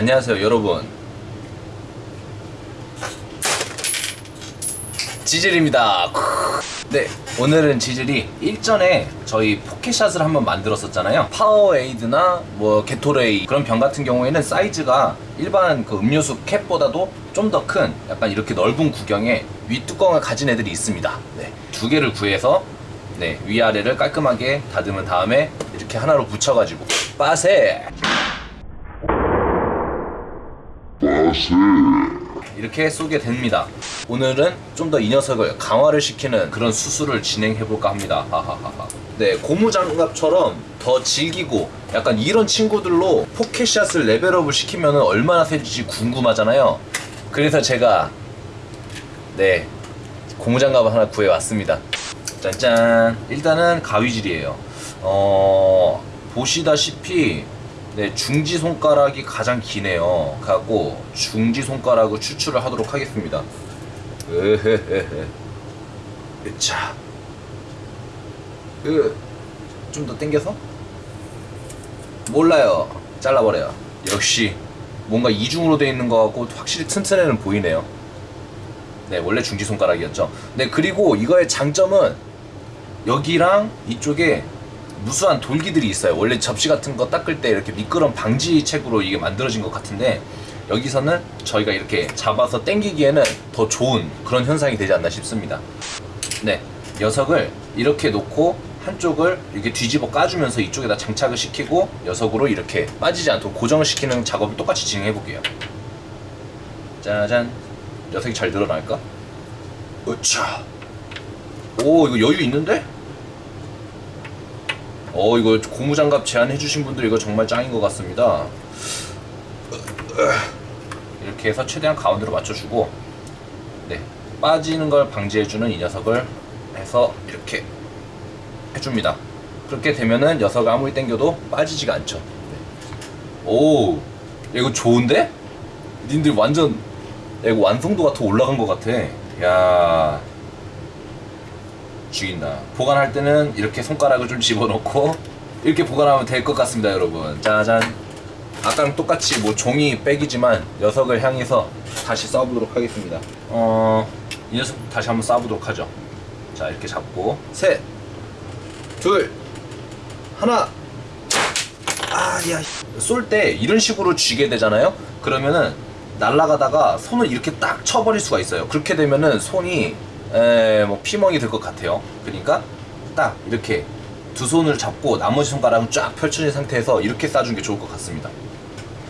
안녕하세요 여러분. 지질입니다. 네 오늘은 지질이 일전에 저희 포켓샷을 한번 만들었었잖아요. 파워에이드나 뭐 게토레이 그런 병 같은 경우에는 사이즈가 일반 그 음료수 캡보다도 좀 더 큰 약간 이렇게 넓은 구경에 윗뚜껑을 가진 애들이 있습니다. 네, 두 개를 구해서 네, 위아래를 깔끔하게 다듬은 다음에 이렇게 하나로 붙여가지고. 빠세 이렇게 쏘게 됩니다. 오늘은 좀 더 이 녀석을 강화를 시키는 그런 수술을 진행해 볼까 합니다. 하하하하. 네, 고무장갑처럼 더 질기고 약간 이런 친구들로 포켓샷을 레벨업을 시키면 얼마나 세질지 궁금하잖아요. 그래서 제가 네 고무장갑을 하나 구해 왔습니다. 짠짠. 일단은 가위질이에요. 어 보시다시피 네, 중지 손가락이 가장 기네요. 갖고 중지 손가락을 추출을 하도록 하겠습니다. 으헤헤헤. 자, 그좀 더 당겨서 몰라요. 잘라버려요. 역시 뭔가 이중으로 되어 있는 것 같고 확실히 튼튼해는 보이네요. 네, 원래 중지 손가락이었죠. 네, 그리고 이거의 장점은 여기랑 이쪽에 무수한 돌기들이 있어요. 원래 접시 같은 거 닦을 때 이렇게 미끄럼 방지책으로 이게 만들어진 것 같은데 여기서는 저희가 이렇게 잡아서 당기기에는 더 좋은 그런 현상이 되지 않나 싶습니다. 네, 녀석을 이렇게 놓고 한쪽을 이렇게 뒤집어 까주면서 이쪽에다 장착을 시키고 녀석으로 이렇게 빠지지 않도록 고정을 시키는 작업을 똑같이 진행해 볼게요. 짜잔, 녀석이 잘 늘어날까? 으차. 오, 이거 여유 있는데? 어 이거 고무장갑 제안해주신 분들 이거 정말 짱인 것 같습니다. 이렇게 해서 최대한 가운데로 맞춰주고 네 빠지는 걸 방지해주는 이 녀석을 해서 이렇게 해줍니다. 그렇게 되면은 녀석을 아무리 당겨도 빠지지가 않죠. 네. 오 야, 이거 좋은데? 님들 완전 야, 이거 완성도가 더 올라간 것 같아. 야 죽인다. 보관할 때는 이렇게 손가락을 좀 집어넣고 이렇게 보관하면 될 것 같습니다, 여러분. 짜잔. 아까랑 똑같이 뭐 종이 백이지만 녀석을 향해서 다시 쏴보도록 하겠습니다. 어, 이 녀석 다시 한번 쏴보도록 하죠. 자, 이렇게 잡고 셋, 둘, 하나. 아, 야. 쏠 때 이런 식으로 쥐게 되잖아요. 그러면은 날아가다가 손을 이렇게 딱 쳐버릴 수가 있어요. 그렇게 되면은 손이 에, 뭐 피멍이 될것 같아요. 그러니까 딱 이렇게 두 손을 잡고 나머지 손가락은 쫙 펼쳐진 상태에서 이렇게 쏴주는 게 좋을 것 같습니다.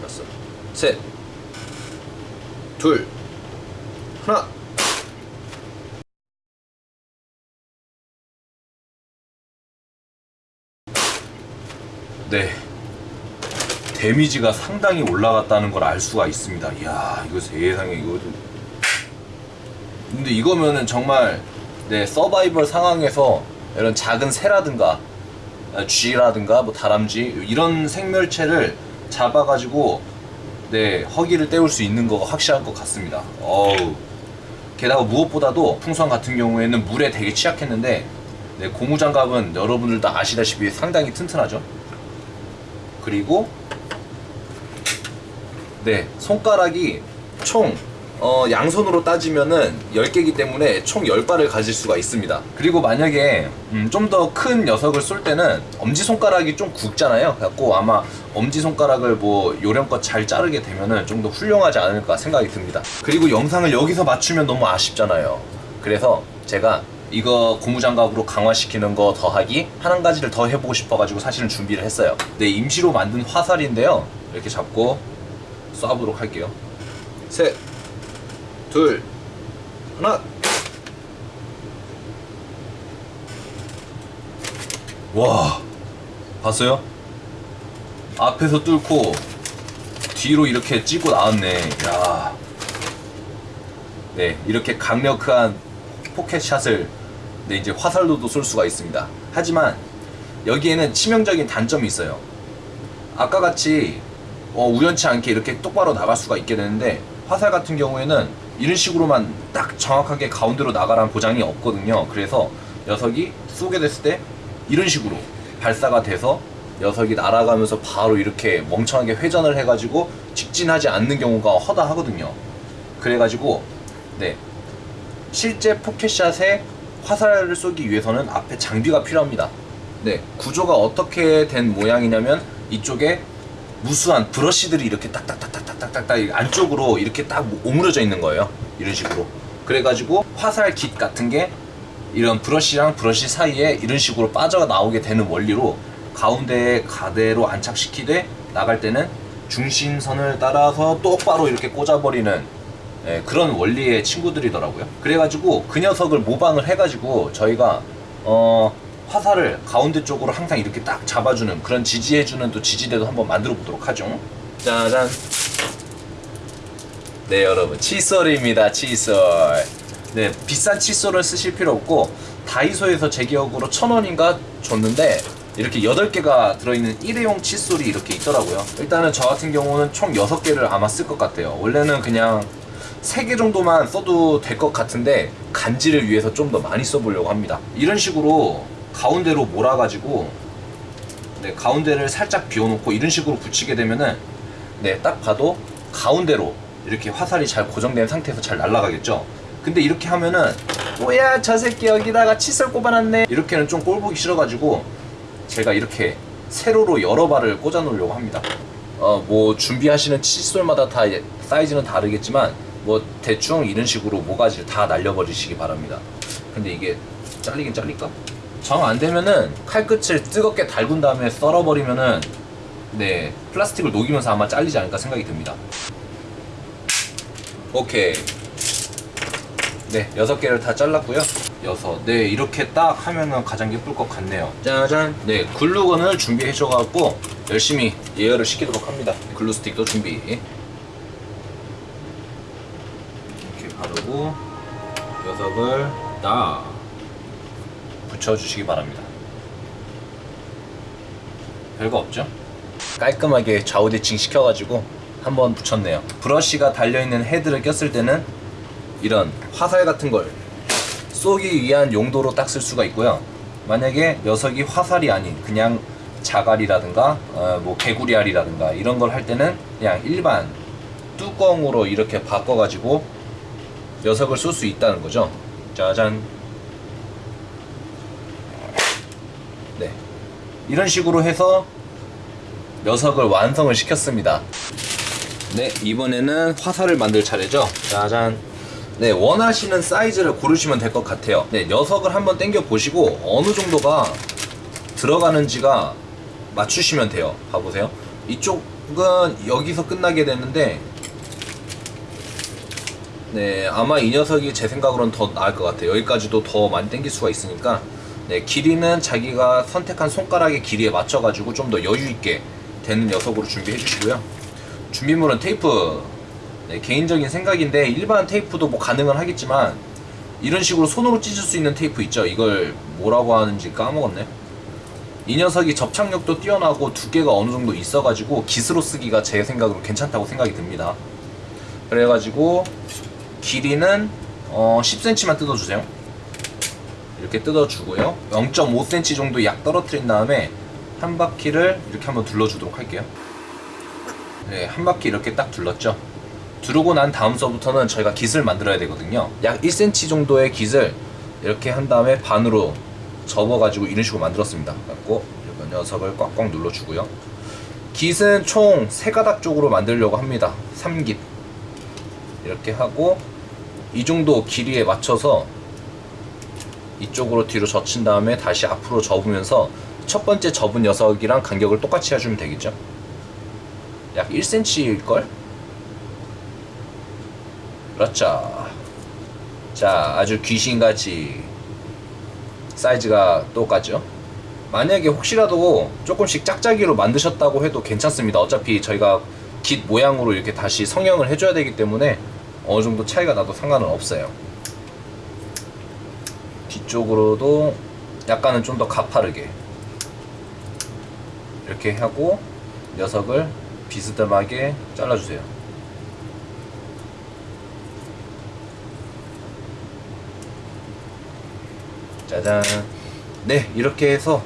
알았어. 셋, 둘, 하나. 네. 데미지가 상당히 올라갔다는 걸 알 수가 있습니다. 이야, 이거 세상에 이거 근데 이거면은 정말 네 서바이벌 상황에서 이런 작은 새라든가 아, 쥐라든가 뭐 다람쥐 이런 생멸체를 잡아가지고 네 허기를 때울 수 있는 거가 확실할 것 같습니다. 어우 게다가 무엇보다도 풍선 같은 경우에는 물에 되게 취약했는데 네, 고무장갑은 여러분들 다 아시다시피 상당히 튼튼하죠. 그리고 네 손가락이 총 어, 양손으로 따지면은 10개이기 때문에 총 10발을 가질 수가 있습니다. 그리고 만약에 음, 좀더 큰 녀석을 쏠 때는 엄지손가락이 좀 굵잖아요. 그래갖고 아마 엄지손가락을 뭐 요령껏 잘 자르게 되면은 좀 더 훌륭하지 않을까 생각이 듭니다. 그리고 영상을 여기서 맞추면 너무 아쉽잖아요. 그래서 제가 이거 고무장갑으로 강화시키는 거 더하기 한 가지를 더 해보고 싶어가지고 사실은 준비를 했어요. 네, 임시로 만든 화살인데요. 이렇게 잡고 쏴보도록 할게요. 셋, 둘, 하나. 와, 봤어요? 앞에서 뚫고 뒤로 이렇게 찍고 나왔네. 야. 네, 이렇게 강력한 포켓샷을 네, 이제 화살로도 쏠 수가 있습니다. 하지만 여기에는 치명적인 단점이 있어요. 아까 같이 어, 우연치 않게 이렇게 똑바로 나갈 수가 있게 되는데 화살 같은 경우에는 이런 식으로만 딱 정확하게 가운데로 나가라는 보장이 없거든요. 그래서 녀석이 쏘게 됐을 때 이런 식으로 발사가 돼서 녀석이 날아가면서 바로 이렇게 멍청하게 회전을 해가지고 직진하지 않는 경우가 허다하거든요. 그래가지고 네 실제 포켓샷에 화살을 쏘기 위해서는 앞에 장비가 필요합니다. 네 구조가 어떻게 된 모양이냐면 이쪽에 무수한 브러쉬들이 이렇게 딱딱딱딱딱딱딱 안쪽으로 이렇게 딱 오므려져 있는 거예요. 이런 식으로. 그래가지고 화살 깃 같은 게 이런 브러쉬랑 브러쉬 사이에 이런 식으로 빠져 나오게 되는 원리로 가운데에 가대로 안착시키되 나갈 때는 중심선을 따라서 똑바로 이렇게 꽂아버리는 예, 그런 원리의 친구들이더라고요. 그래가지고 그 녀석을 모방을 해가지고 저희가 어, 화살을 가운데 쪽으로 항상 이렇게 딱 잡아주는 그런 지지해주는 또 지지대도 한번 만들어 보도록 하죠. 짜잔. 네 여러분 칫솔입니다 칫솔. 네 비싼 칫솔을 쓰실 필요 없고 다이소에서 제 기억으로 천 원인가 줬는데 이렇게 8개가 들어있는 일회용 칫솔이 이렇게 있더라고요. 일단은 저 같은 경우는 총 6개를 아마 쓸 것 같아요. 원래는 그냥 3개 정도만 써도 될 것 같은데 간지를 위해서 좀 더 많이 써보려고 합니다. 이런 식으로 가운데로 몰아가지고 네, 가운데를 살짝 비워놓고 이런 식으로 붙이게 되면은 네, 딱 봐도 가운데로 이렇게 화살이 잘 고정된 상태에서 잘 날아가겠죠. 근데 이렇게 하면은 뭐야 저 새끼 여기다가 칫솔 꼽아놨네 이렇게는 좀 꼴보기 싫어가지고 제가 이렇게 세로로 여러 발을 꽂아 놓으려고 합니다. 어, 뭐 준비하시는 칫솔마다 다 사이즈는 다르겠지만 뭐 대충 이런 식으로 모가지를 다 날려버리시기 바랍니다. 근데 이게 잘리긴 잘릴까? 정 안 되면은 칼끝을 뜨겁게 달군 다음에 썰어버리면은 네 플라스틱을 녹이면서 아마 잘리지 않을까 생각이 듭니다. 오케이. 네, 여섯 개를 다 잘랐고요. 여섯. 네, 이렇게 딱 하면은 가장 예쁠 것 같네요. 짜잔. 네, 글루건을 준비해 줘 갖고 열심히 예열을 시키도록 합니다. 글루 스틱도 준비. 이렇게 바르고 녀석을 딱 붙여주시기 바랍니다. 별거 없죠? 깔끔하게 좌우 대칭 시켜가지고 한번 붙였네요. 브러쉬가 달려있는 헤드를 꼈을 때는 이런 화살 같은 걸 쏘기 위한 용도로 딱 쓸 수가 있고요. 만약에 녀석이 화살이 아닌 그냥 자갈이라든가 어, 뭐 개구리알이라든가 이런 걸 할 때는 그냥 일반 뚜껑으로 이렇게 바꿔가지고 녀석을 쏠 수 있다는 거죠. 짜잔. 네. 이런 식으로 해서 녀석을 완성을 시켰습니다. 네, 이번에는 화살을 만들 차례죠. 짜잔. 네, 원하시는 사이즈를 고르시면 될 것 같아요. 네, 녀석을 한번 당겨 보시고 어느 정도가 들어가는지가 맞추시면 돼요. 봐보세요. 이쪽은 여기서 끝나게 되는데, 네, 아마 이 녀석이 제 생각으로는 더 나을 것 같아요. 여기까지도 더 많이 당길 수가 있으니까, 네, 길이는 자기가 선택한 손가락의 길이에 맞춰가지고 좀 더 여유 있게 되는 녀석으로 준비해 주시고요. 준비물은 테이프, 네, 개인적인 생각인데 일반 테이프도 뭐 가능은 하겠지만 이런 식으로 손으로 찢을 수 있는 테이프 있죠. 이걸 뭐라고 하는지 까먹었네. 이 녀석이 접착력도 뛰어나고 두께가 어느 정도 있어가지고 깃으로 쓰기가 제 생각으로 괜찮다고 생각이 듭니다. 그래가지고 길이는 어 10cm만 뜯어주세요. 이렇게 뜯어주고요. 0.5cm 정도 약 떨어뜨린 다음에 한 바퀴를 이렇게 한번 둘러주도록 할게요. 네, 한 바퀴 이렇게 딱 둘렀죠. 두르고 난 다음서부터는 저희가 깃을 만들어야 되거든요. 약 1cm 정도의 깃을 이렇게 한 다음에 반으로 접어가지고 이런 식으로 만들었습니다. 갖고 이 녀석을 꽉꽉 눌러주고요. 깃은 총 3가닥 쪽으로 만들려고 합니다. 3깃. 이렇게 하고 이 정도 길이에 맞춰서 이쪽으로 뒤로 젖힌 다음에 다시 앞으로 접으면서 첫 번째 접은 녀석이랑 간격을 똑같이 해주면 되겠죠. 약 1cm일걸? 그렇죠. 자, 아주 귀신같이 사이즈가 똑같죠. 만약에 혹시라도 조금씩 짝짝이로 만드셨다고 해도 괜찮습니다. 어차피 저희가 깃 모양으로 이렇게 다시 성형을 해줘야 되기 때문에 어느 정도 차이가 나도 상관은 없어요. 뒤쪽으로도 약간은 좀 더 가파르게 이렇게 하고 녀석을 비스듬하게 잘라주세요. 짜잔. 네, 이렇게 해서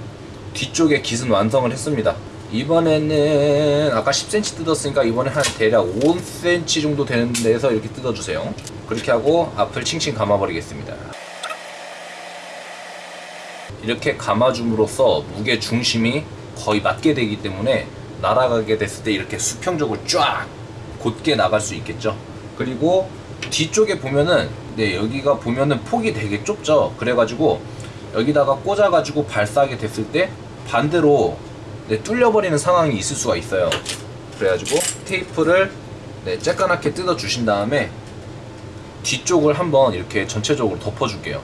뒤쪽에 깃은 완성을 했습니다. 이번에는 아까 10cm 뜯었으니까 이번에 한 대략 5cm 정도 되는 데서 이렇게 뜯어주세요. 그렇게 하고 앞을 칭칭 감아버리겠습니다. 이렇게 감아줌으로써 무게 중심이 거의 맞게 되기 때문에 날아가게 됐을 때 이렇게 수평적으로 쫙 곧게 나갈 수 있겠죠. 그리고 뒤쪽에 보면은 네 여기가 보면은 폭이 되게 좁죠. 그래가지고 여기다가 꽂아가지고 발사하게 됐을 때 반대로 네, 뚫려버리는 상황이 있을 수가 있어요. 그래가지고 테이프를 네, 쬐까맣게 뜯어 주신 다음에 뒤쪽을 한번 이렇게 전체적으로 덮어줄게요.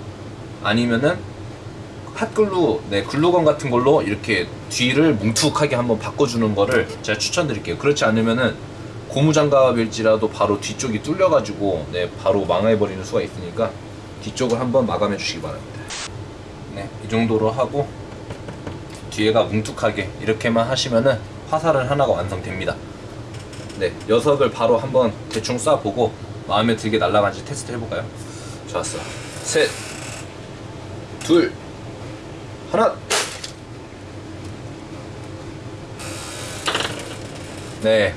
아니면은 핫글루, 네, 글루건 같은 걸로 이렇게 뒤를 뭉툭하게 한번 바꿔주는 거를 제가 추천드릴게요. 그렇지 않으면은 고무장갑일지라도 바로 뒤쪽이 뚫려가지고 네, 바로 망해버리는 수가 있으니까 뒤쪽을 한번 마감해 주시기 바랍니다. 네, 이 정도로 하고 뒤에가 뭉툭하게 이렇게만 하시면은 화살은 하나가 완성됩니다. 네, 녀석을 바로 한번 대충 쏴보고 마음에 들게 날아간지 테스트 해볼까요? 좋았어. 셋, 둘, 하나. 네,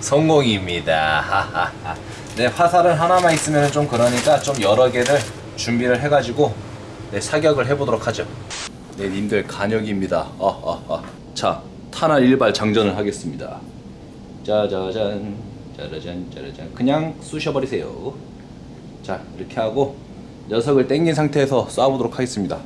성공입니다. 네, 화살은 하나만 있으면 좀 그러니까 좀 여러 개를 준비를 해가지고 네, 사격을 해보도록 하죠. 네, 님들 간역입니다. 아, 아, 아. 자, 탄알 일발 장전을 하겠습니다. 짜자잔, 짜라잔, 짜라잔. 그냥 쑤셔버리세요. 자, 이렇게 하고 녀석을 당긴 상태에서 쏴보도록 하겠습니다.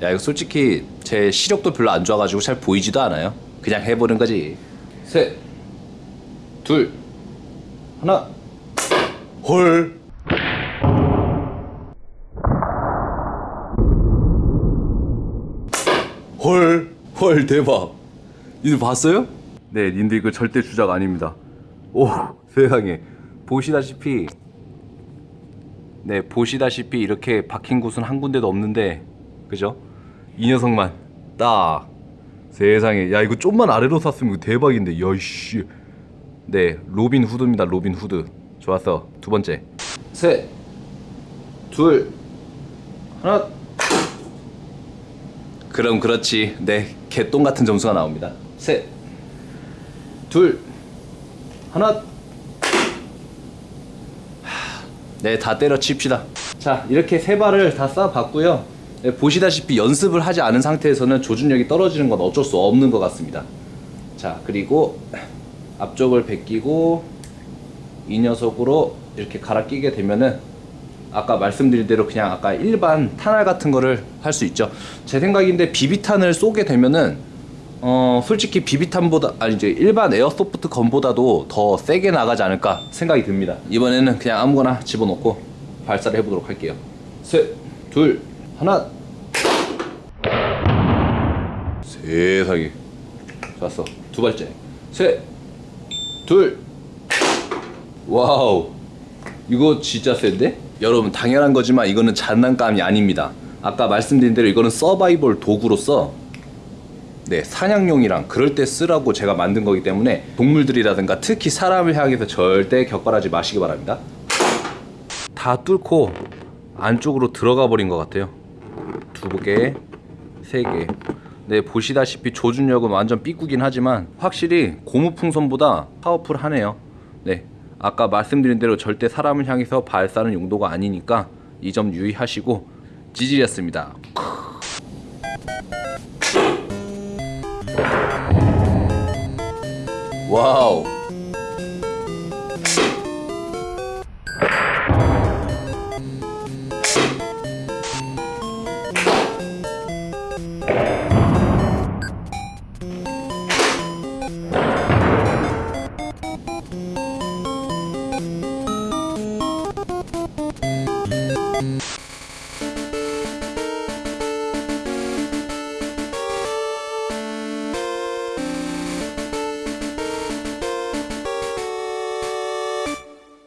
하, 야, 이거 솔직히 제 시력도 별로 안 좋아가지고 잘 보이지도 않아요. 그냥 해보는 거지. 셋, 둘, 하나. 헐. 헐, 헐 대박. 니들 봤어요? 네, 님들 이거 절대 주작 아닙니다. 오, 세상에. 보시다시피 네, 보시다시피 이렇게 박힌 곳은 한 군데도 없는데 그죠? 이 녀석만 딱 세상에. 야 이거 좀만 아래로 쐈으면 이거 대박인데. 야이씨. 네 로빈 후드입니다 로빈 후드. 좋았어. 두 번째. 셋둘. 하나. 그럼 그렇지. 네 개똥 같은 점수가 나옵니다. 셋둘. 하나. 네, 다 때려칩시다. 자, 이렇게 세 발을 다 쏴봤고요. 네, 보시다시피 연습을 하지 않은 상태에서는 조준력이 떨어지는 건 어쩔 수 없는 것 같습니다. 자, 그리고 앞쪽을 베끼고 이 녀석으로 이렇게 갈아 끼게 되면은 아까 말씀드린 대로 그냥 아까 일반 탄알 같은 거를 할 수 있죠. 제 생각인데 비비탄을 쏘게 되면은 어 솔직히 비비탄보다 아니 이제 일반 에어소프트 건보다도 더 세게 나가지 않을까 생각이 듭니다. 이번에는 그냥 아무거나 집어넣고 발사를 해보도록 할게요. 셋, 둘, 하나. 세상에. 좋았어. 두 발째. 셋, 둘. 와우. 이거 진짜 센데? 여러분 당연한 거지만 이거는 장난감이 아닙니다. 아까 말씀드린 대로 이거는 서바이벌 도구로서 네, 사냥용이랑 그럴 때 쓰라고 제가 만든 거기 때문에 동물들이라든가 특히 사람을 향해서 절대 격발하지 마시기 바랍니다. 다 뚫고 안쪽으로 들어가 버린 것 같아요. 두 개, 세 개. 네, 보시다시피 조준력은 완전 삐꾸긴 하지만 확실히 고무풍선보다 파워풀하네요. 네, 아까 말씀드린 대로 절대 사람을 향해서 발사는 용도가 아니니까 이 점 유의하시고 지질이었습니다. 와우.